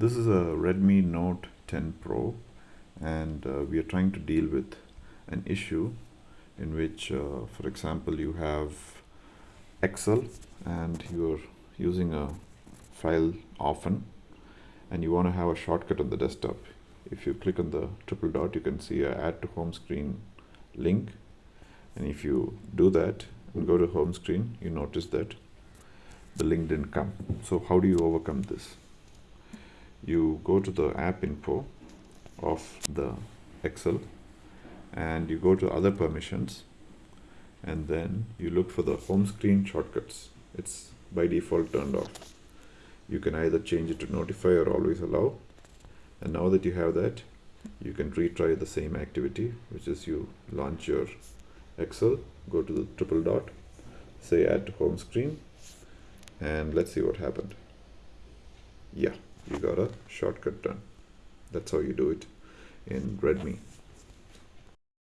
This is a Redmi Note 10 Pro and uh, we are trying to deal with an issue in which uh, for example you have Excel and you're using a file often and you want to have a shortcut on the desktop. If you click on the triple dot you can see a add to home screen link and if you do that and go to home screen you notice that the link didn't come. So how do you overcome this you go to the app info of the Excel and you go to other permissions and then you look for the home screen shortcuts. It's by default turned off. You can either change it to notify or always allow. And now that you have that you can retry the same activity which is you launch your Excel go to the triple dot say add to home screen and let's see what happened. Yeah you got a shortcut done. That's how you do it in Redmi